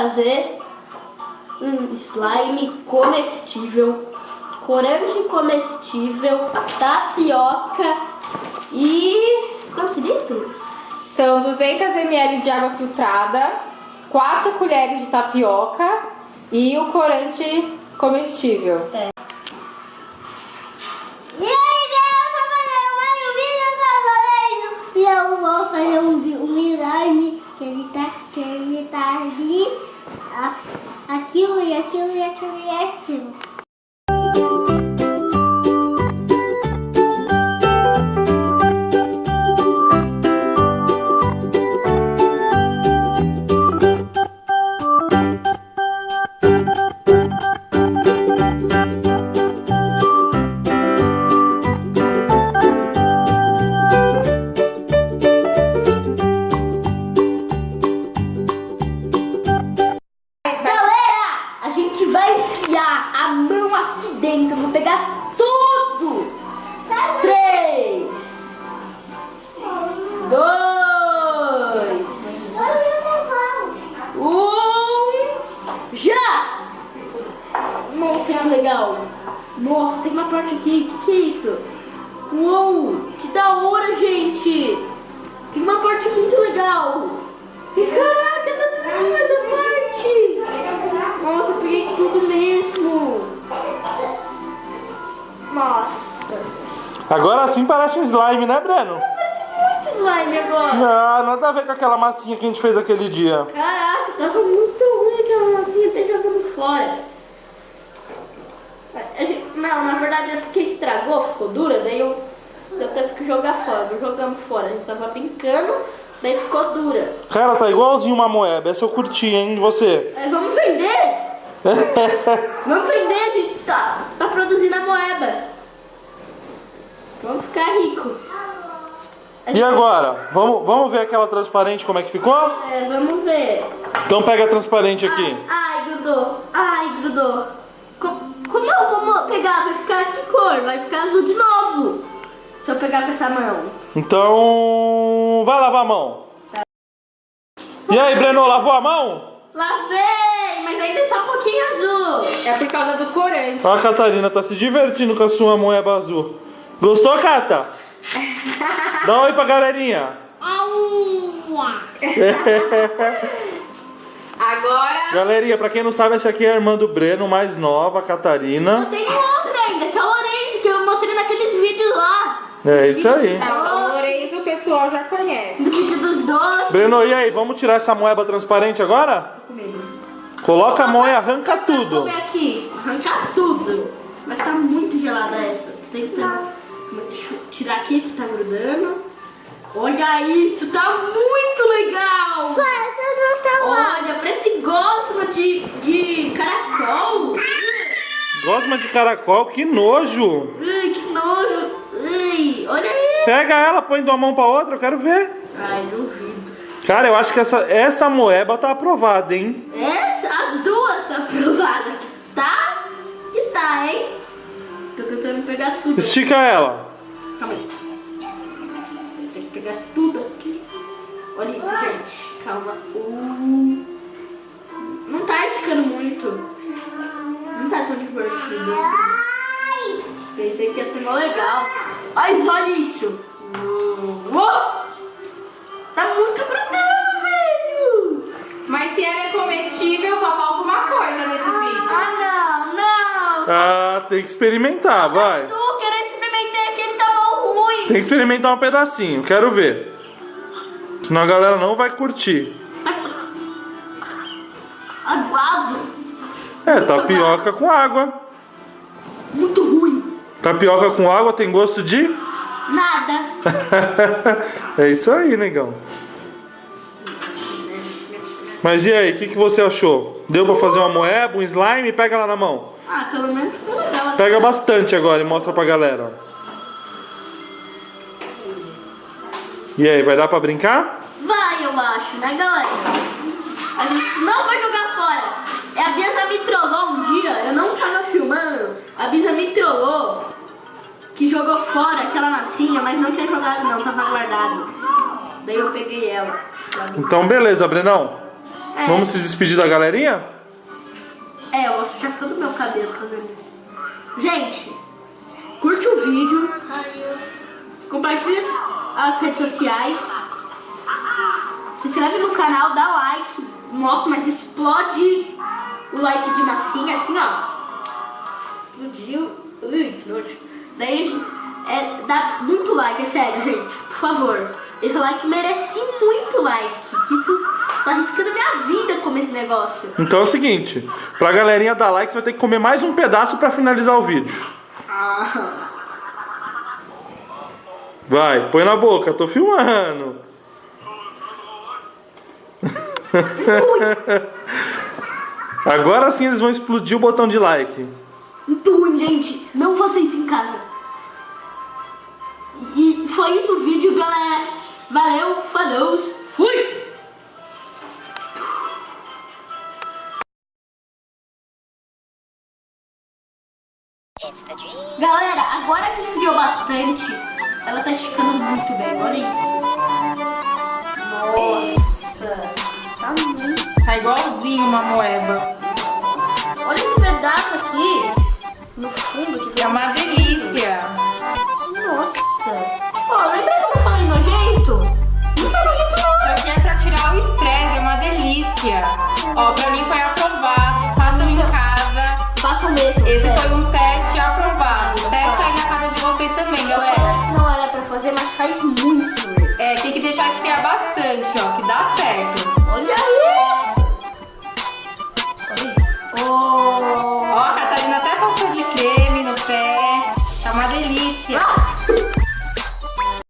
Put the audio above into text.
fazer um slime comestível, corante comestível, tapioca e... quantos litros? São 200 ml de água filtrada, 4 colheres de tapioca e o corante comestível. É. E aí, galera, eu sou fazer mais um vídeo, eu sou Loreno e eu vou fazer um, um slime que ele tá, que ele tá ali, a- aquilo e aquilo e aquilo e aquilo. Da hora, gente! Tem uma parte muito legal! E caraca, tá tudo essa parte! Nossa, eu peguei tudo mesmo! Nossa! Agora sim parece um slime, né, Breno? Parece muito slime agora! Ah, nada a ver com aquela massinha que a gente fez aquele dia. Caraca, tava muito ruim aquela massinha, até jogando fora. Não, na verdade é porque estragou, ficou dura, daí eu, eu teve que jogar fora, não jogamos fora. A gente tava brincando, daí ficou dura. Cara, tá igualzinho uma moeba. Essa eu curti, hein? E você? Aí, vamos vender! Vamos vender, a gente tá, tá produzindo a moeba. Vamos ficar rico. E agora? Vamos, vamos ver aquela transparente como é que ficou? É, vamos ver. Então pega a transparente aqui. Ai, ai, grudou. Ai, grudou. Co- Como eu vou pegar? Vai ficar que cor? Vai ficar azul de novo. Se eu pegar com essa mão. Então, vai lavar a mão. E aí, Breno, lavou a mão? Lavei, mas ainda tá um pouquinho azul. É por causa do corante. Ó, a Catarina tá se divertindo com a sua moeba azul. Gostou, Cata? Dá um oi pra galerinha. Agora, Galerinha, pra quem não sabe, essa aqui é a irmã do Breno, mais nova, a Eu Catarina. tenho outra ainda, que é o orange, que eu mostrei naqueles vídeos lá. É isso aí. o Lourenço o pessoal já conhece. No vídeo dos doces. Breno, e aí, vamos tirar essa moeba transparente agora? Coloca a mão e arranca tudo. Vamos aqui, arrancar tudo. Mas tá muito gelada essa. Tentando Deixa eu tirar aqui que tá grudando. Olha isso, tá muito legal. Olha, parece gosma de, de caracol. Gosma de caracol, que que nojo. Pega ela, põe de uma mão pra outra, eu quero ver. Ai, duvido. Cara, eu acho que essa, essa moeba tá aprovada, hein? Essa, as duas tá aprovada. Tá? Que tá, hein? Tô tentando pegar tudo. Estica ela. Calma aí. Tem que pegar tudo aqui. Olha isso, gente. Calma. Uh. Não tá esticando muito. Não tá tão divertido assim. Pensei que ia ser mó legal. Mas olha isso. Uou! Tá muito grudando, velho. Mas se ela é comestível, só falta uma coisa nesse vídeo. Ah, não, não. Ah, tem que experimentar, vai. Açúcar, eu experimentei aquele tá mal ruim. Tem que experimentar um pedacinho, quero ver. Senão a galera não vai curtir. Aguado. É, tapioca com água. Tapioca com água tem gosto de? Nada. é isso aí, negão. Mas e aí, o que, que você achou? Deu pra fazer uma moeba, um slime? Pega lá na mão. Ah, pelo menos ficou legal. Pega bastante agora e mostra pra galera. E aí, vai dar pra brincar? Vai, eu acho, né, galera? A gente não vai jogar fora. É, A Bia já me trollou um dia, eu não tava filmando. A já me trollou que jogou fora aquela massinha, mas não tinha jogado não, tava guardado. Daí eu peguei ela. Então, beleza, Brenão. É, Vamos se despedir da galerinha? é, eu vou sujar todo o meu cabelo fazendo isso. Gente, curte o vídeo, compartilha as redes sociais, se inscreve no canal, dá like, mostra, mas explode o like de massinha, assim ó. Explodiu. Ui, que nojo. Daí é, dá muito like, é sério, gente. Por favor. Esse like merece muito like. Que isso tá arriscando minha vida comer esse negócio. Então é o seguinte, pra galerinha dar like, você vai ter que comer mais um pedaço pra finalizar o vídeo. Ah. Vai, põe na boca, tô filmando. Agora sim eles vão explodir o botão de like. Muito ruim, gente. Não faça isso em casa. E foi isso o vídeo, galera. Valeu, falou, fui! Galera, agora que esfriou bastante, ela tá esticando muito bem, olha isso. Nossa, tá muito. Tá igualzinho uma moeba. Olha esse pedaço aqui, É uma delícia. Nossa. Ó, lembra que eu falei nojento? Não tá nojento não. Isso aqui é pra tirar o estresse, é uma delícia. Ó, pra mim foi aprovado. Façam em casa. Façam mesmo. Esse foi um teste aprovado. Testa aí na casa de vocês também, galera. não era pra fazer, mas faz muito. É, tem que deixar esfriar bastante, ó, que dá certo. Olha isso. Olha isso. Oh. Ó,